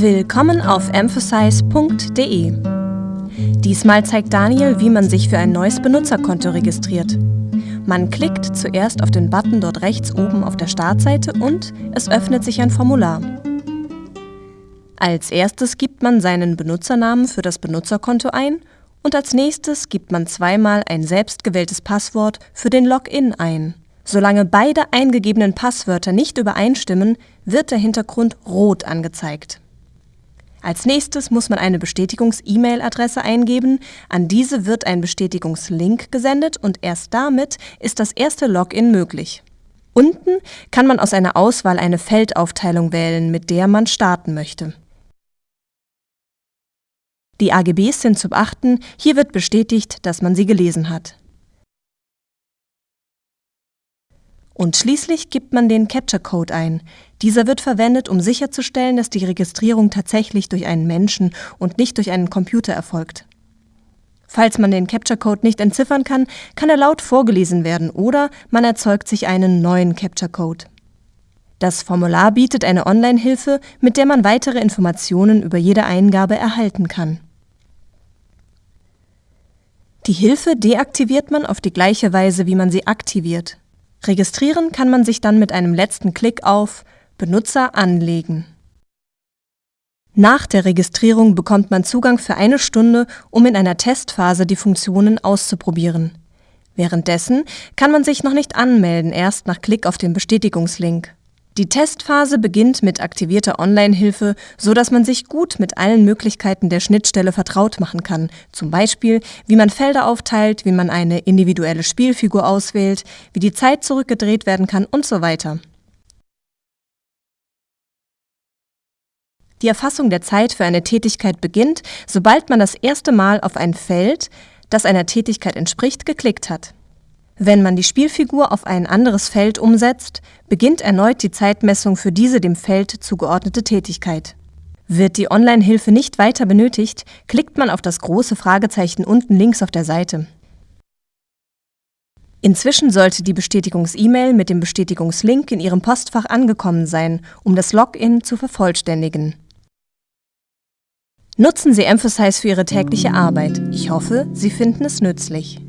Willkommen auf emphasize.de. Diesmal zeigt Daniel, wie man sich für ein neues Benutzerkonto registriert. Man klickt zuerst auf den Button dort rechts oben auf der Startseite und es öffnet sich ein Formular. Als erstes gibt man seinen Benutzernamen für das Benutzerkonto ein und als nächstes gibt man zweimal ein selbstgewähltes Passwort für den Login ein. Solange beide eingegebenen Passwörter nicht übereinstimmen, wird der Hintergrund rot angezeigt. Als nächstes muss man eine Bestätigungs-E-Mail-Adresse eingeben, an diese wird ein Bestätigungslink gesendet und erst damit ist das erste Login möglich. Unten kann man aus einer Auswahl eine Feldaufteilung wählen, mit der man starten möchte. Die AGBs sind zu beachten, hier wird bestätigt, dass man sie gelesen hat. Und schließlich gibt man den Capture-Code ein. Dieser wird verwendet, um sicherzustellen, dass die Registrierung tatsächlich durch einen Menschen und nicht durch einen Computer erfolgt. Falls man den Capture-Code nicht entziffern kann, kann er laut vorgelesen werden oder man erzeugt sich einen neuen Capture-Code. Das Formular bietet eine Online-Hilfe, mit der man weitere Informationen über jede Eingabe erhalten kann. Die Hilfe deaktiviert man auf die gleiche Weise, wie man sie aktiviert. Registrieren kann man sich dann mit einem letzten Klick auf Benutzer anlegen. Nach der Registrierung bekommt man Zugang für eine Stunde, um in einer Testphase die Funktionen auszuprobieren. Währenddessen kann man sich noch nicht anmelden, erst nach Klick auf den Bestätigungslink. Die Testphase beginnt mit aktivierter Online-Hilfe, so dass man sich gut mit allen Möglichkeiten der Schnittstelle vertraut machen kann, zum Beispiel wie man Felder aufteilt, wie man eine individuelle Spielfigur auswählt, wie die Zeit zurückgedreht werden kann und so weiter. Die Erfassung der Zeit für eine Tätigkeit beginnt, sobald man das erste Mal auf ein Feld, das einer Tätigkeit entspricht, geklickt hat. Wenn man die Spielfigur auf ein anderes Feld umsetzt, beginnt erneut die Zeitmessung für diese dem Feld zugeordnete Tätigkeit. Wird die Online-Hilfe nicht weiter benötigt, klickt man auf das große Fragezeichen unten links auf der Seite. Inzwischen sollte die Bestätigungs-E-Mail mit dem Bestätigungslink in Ihrem Postfach angekommen sein, um das Login zu vervollständigen. Nutzen Sie Emphasize für Ihre tägliche Arbeit. Ich hoffe, Sie finden es nützlich.